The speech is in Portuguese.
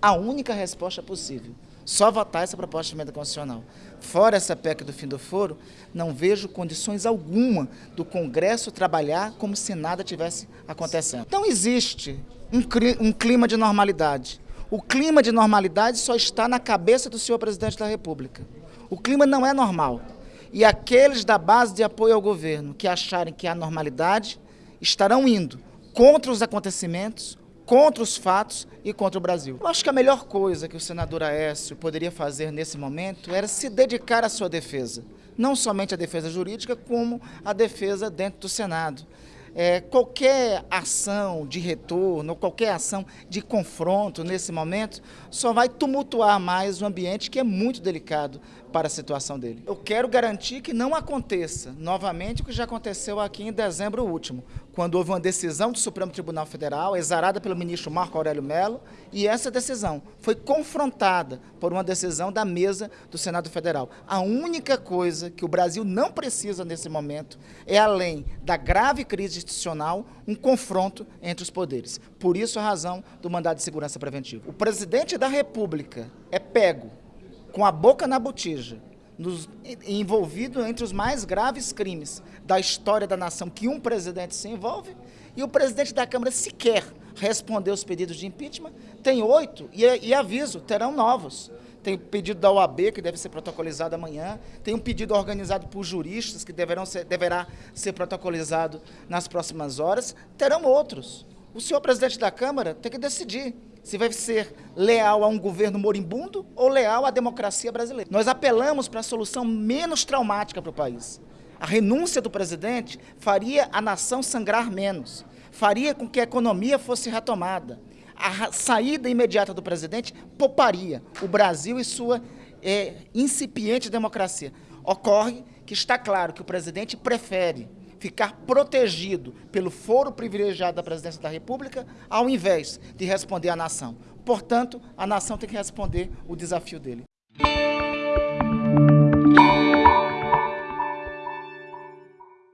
a única resposta possível. Só votar essa proposta de emenda constitucional. Fora essa PEC do fim do foro, não vejo condições alguma do Congresso trabalhar como se nada tivesse acontecendo. Então existe um clima de normalidade. O clima de normalidade só está na cabeça do senhor presidente da República. O clima não é normal. E aqueles da base de apoio ao governo que acharem que há normalidade estarão indo contra os acontecimentos, contra os fatos e contra o Brasil. Eu acho que a melhor coisa que o senador Aécio poderia fazer nesse momento era se dedicar à sua defesa. Não somente a defesa jurídica, como a defesa dentro do Senado. É, qualquer ação de retorno, qualquer ação de confronto nesse momento, só vai tumultuar mais o ambiente que é muito delicado para a situação dele. Eu quero garantir que não aconteça novamente o que já aconteceu aqui em dezembro último, quando houve uma decisão do Supremo Tribunal Federal, exarada pelo ministro Marco Aurélio Mello, e essa decisão foi confrontada por uma decisão da mesa do Senado Federal. A única coisa que o Brasil não precisa nesse momento é, além da grave crise institucional, um confronto entre os poderes. Por isso a razão do mandado de segurança preventivo. O presidente da República é pego com a boca na botija, nos, envolvido entre os mais graves crimes da história da nação que um presidente se envolve, e o presidente da Câmara sequer respondeu os pedidos de impeachment, tem oito, e, e aviso, terão novos. Tem o pedido da OAB, que deve ser protocolizado amanhã, tem um pedido organizado por juristas, que deverão ser, deverá ser protocolizado nas próximas horas, terão outros. O senhor presidente da Câmara tem que decidir se vai ser leal a um governo moribundo ou leal à democracia brasileira. Nós apelamos para a solução menos traumática para o país. A renúncia do presidente faria a nação sangrar menos, faria com que a economia fosse retomada. A saída imediata do presidente pouparia o Brasil e sua é, incipiente democracia. Ocorre que está claro que o presidente prefere ficar protegido pelo foro privilegiado da presidência da República, ao invés de responder à nação. Portanto, a nação tem que responder o desafio dele.